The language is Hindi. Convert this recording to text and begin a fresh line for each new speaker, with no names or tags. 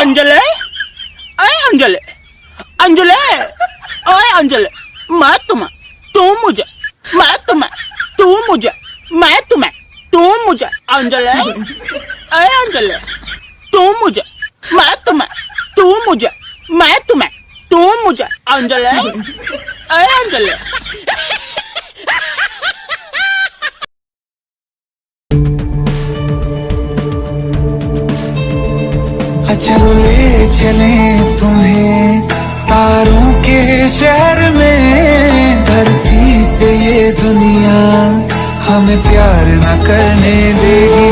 अंजले? अरे अंजले? अंजले? अरे अंजले? मैं तुम्हें, तू मुझे, मैं तुम्हें, तू मुझे, मैं तुम्हें, तू मुझे, अंजले? अरे अंजले? तू मुझे, मैं तुम्हें, तू मुझे, मैं तुम्हें, तू मुझे, अंजले? अरे अंजले?
चल ले चले तुम्हें। तारों के शहर में धरती पे ये दुनिया हमें प्यार न करने दे